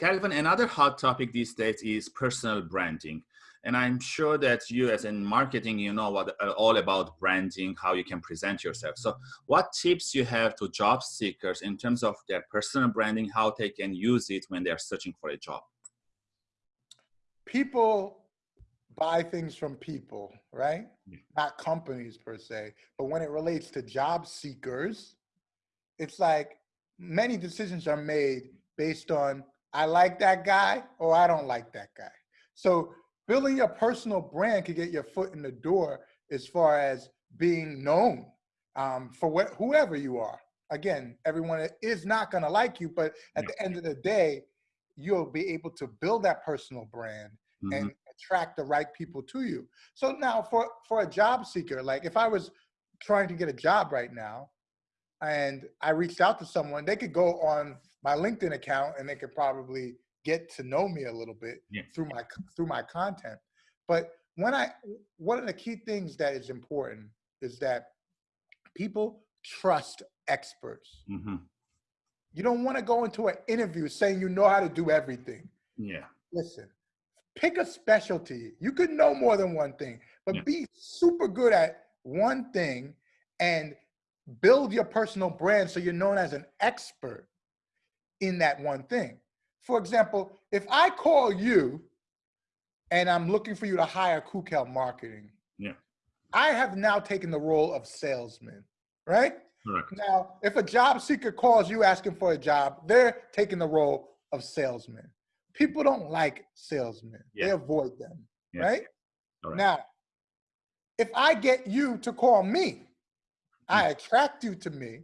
Calvin, another hot topic these days is personal branding. And I'm sure that you as in marketing, you know what uh, all about branding, how you can present yourself. So what tips you have to job seekers in terms of their personal branding, how they can use it when they're searching for a job? People buy things from people, right? Yeah. Not companies per se. But when it relates to job seekers, it's like many decisions are made based on I like that guy or I don't like that guy. So building your personal brand can get your foot in the door as far as being known um, for what, whoever you are. Again, everyone is not going to like you, but at the end of the day, you'll be able to build that personal brand mm -hmm. and attract the right people to you. So now for, for a job seeker, like if I was trying to get a job right now and I reached out to someone, they could go on my LinkedIn account and they could probably get to know me a little bit yeah. through my through my content. But when I one of the key things that is important is that people trust experts. Mm -hmm. You don't want to go into an interview saying you know how to do everything. Yeah. Listen, pick a specialty. You could know more than one thing, but yeah. be super good at one thing and build your personal brand so you're known as an expert in that one thing. For example, if I call you and I'm looking for you to hire Kukel Marketing, yeah. I have now taken the role of salesman, right? Correct. Now, if a job seeker calls you asking for a job, they're taking the role of salesman. People don't like salesmen. Yeah. They avoid them, yes. right? right? Now, if I get you to call me, I mm. attract you to me,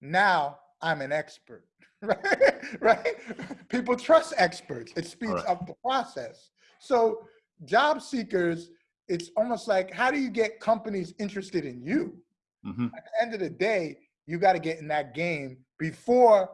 now I'm an expert. Right? right? People trust experts. It speeds right. up the process. So job seekers, it's almost like, how do you get companies interested in you? Mm -hmm. At the end of the day, you got to get in that game before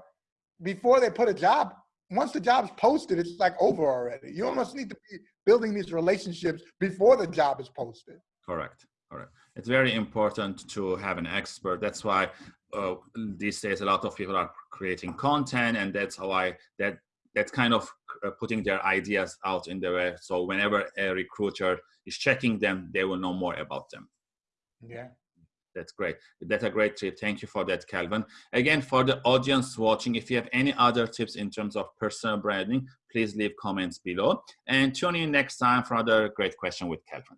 before they put a job. Once the job's posted, it's like over already. You almost need to be building these relationships before the job is posted. Correct. Correct. It's very important to have an expert. That's why uh, these days a lot of people are creating content and that's how I that that's kind of uh, putting their ideas out in the web. So whenever a recruiter is checking them they will know more about them. Yeah. That's great. That's a great tip. Thank you for that calvin. Again for the audience watching if you have any other tips in terms of personal branding please leave comments below. And tune in next time for another great question with calvin